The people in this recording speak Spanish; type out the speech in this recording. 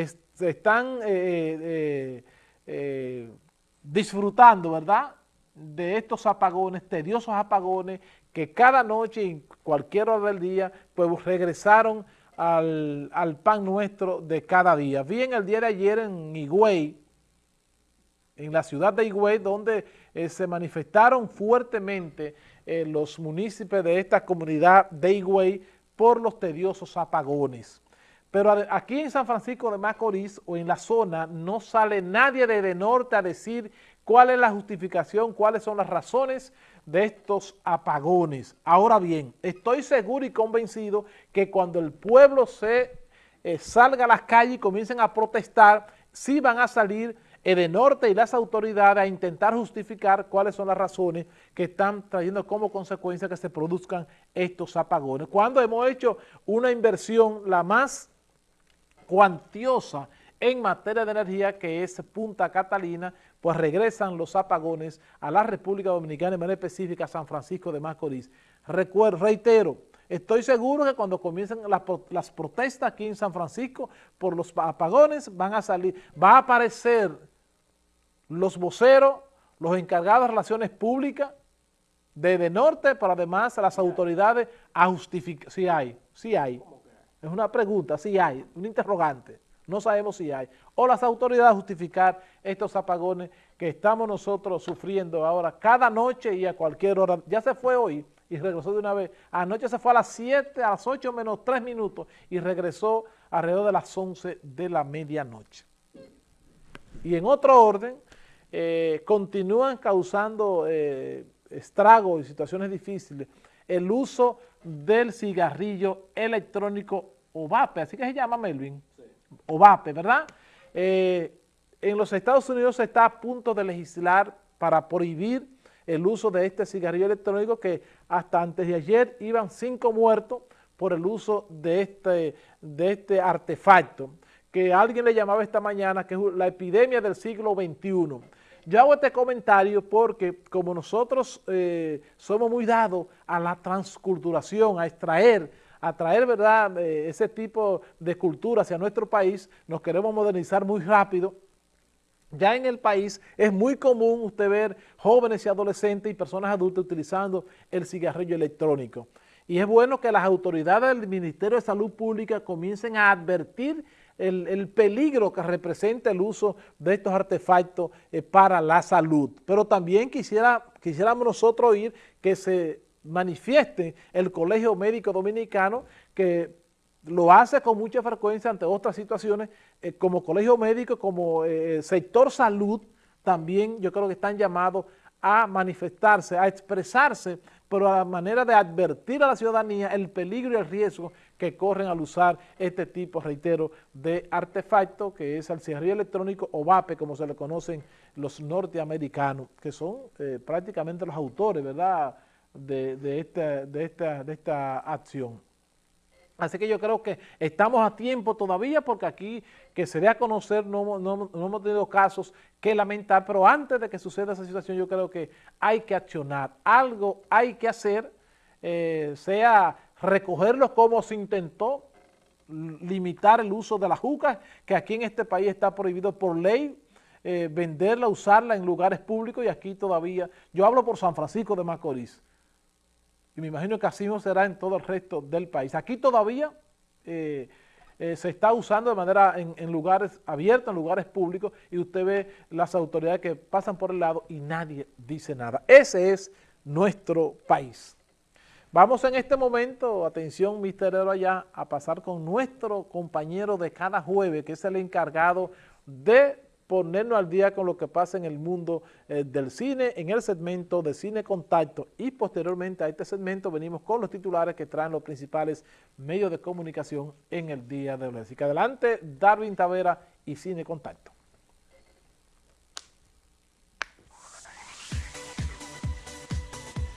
están eh, eh, disfrutando, ¿verdad?, de estos apagones, tediosos apagones, que cada noche, en cualquier hora del día, pues regresaron al, pan nuestro de cada día. Vi en el día de ayer en Higüey, en la ciudad de Higüey, donde eh, se manifestaron fuertemente eh, los municipios de esta comunidad de Higüey por los tediosos apagones. Pero aquí en San Francisco de Macorís o en la zona no sale nadie de, de norte a decir cuál es la justificación, cuáles son las razones de estos apagones. Ahora bien, estoy seguro y convencido que cuando el pueblo se eh, salga a las calles y comiencen a protestar, sí van a salir de norte y las autoridades a intentar justificar cuáles son las razones que están trayendo como consecuencia que se produzcan estos apagones. Cuando hemos hecho una inversión la más cuantiosa en materia de energía, que es Punta Catalina, pues regresan los apagones a la República Dominicana, de manera específica San Francisco de Macorís. Recuerdo, reitero, estoy seguro que cuando comiencen las, protestas aquí en San Francisco por los apagones, van a salir, va a aparecer los voceros, los encargados de relaciones públicas de, de norte, pero además las autoridades a justificar, si hay, si hay. Es una pregunta, si hay, un interrogante no sabemos si hay, o las autoridades justificar estos apagones que estamos nosotros sufriendo ahora cada noche y a cualquier hora. Ya se fue hoy y regresó de una vez. Anoche se fue a las 7, a las 8 menos 3 minutos y regresó alrededor de las 11 de la medianoche. Y en otro orden, eh, continúan causando eh, estragos y situaciones difíciles el uso del cigarrillo electrónico o vape, así que se llama Melvin, OVAPE, ¿verdad? Eh, en los Estados Unidos se está a punto de legislar para prohibir el uso de este cigarrillo electrónico que hasta antes de ayer iban cinco muertos por el uso de este, de este artefacto, que alguien le llamaba esta mañana que es la epidemia del siglo XXI. Yo hago este comentario porque como nosotros eh, somos muy dados a la transculturación, a extraer a traer ¿verdad? Eh, ese tipo de cultura hacia nuestro país, nos queremos modernizar muy rápido, ya en el país es muy común usted ver jóvenes y adolescentes y personas adultas utilizando el cigarrillo electrónico. Y es bueno que las autoridades del Ministerio de Salud Pública comiencen a advertir el, peligro que representa el uso de estos artefactos eh, para la salud. Pero también quisiera, quisiéramos nosotros oír que se manifieste el Colegio Médico Dominicano que lo hace con mucha frecuencia ante otras situaciones, eh, como colegio médico, como eh, sector salud, también yo creo que están llamados a manifestarse, a expresarse, pero a la manera de advertir a la ciudadanía el peligro y el riesgo que corren al usar este tipo, reitero, de artefacto que es el cigarrillo electrónico o VAPE, como se le conocen los norteamericanos, que son eh, prácticamente los autores, ¿verdad?, de, esta, de, esta, de esta acción. Así que yo creo que estamos a tiempo todavía porque aquí que se dé a conocer no, no, hemos tenido casos que lamentar, pero antes de que suceda esa situación yo creo que hay que accionar, algo hay que hacer, eh, sea recogerlos como se intentó, limitar el uso de la juca, que aquí en este país está prohibido por ley, eh, venderla, usarla en lugares públicos y aquí todavía, yo hablo por San Francisco de Macorís, y me imagino que así no será en todo el resto del país. Aquí todavía eh, eh, se está usando de manera en, lugares abiertos, en lugares públicos, y usted ve las autoridades que pasan por el lado y nadie dice nada. Ese es nuestro país. Vamos en este momento, atención misterioso allá, a pasar con nuestro compañero de cada jueves, que es el encargado de ponernos al día con lo que pasa en el mundo eh, del cine, en el segmento de Cine Contacto y posteriormente a este segmento venimos con los titulares que traen los principales medios de comunicación en el día de hoy. Así que adelante, Darwin Tavera y Cine Contacto.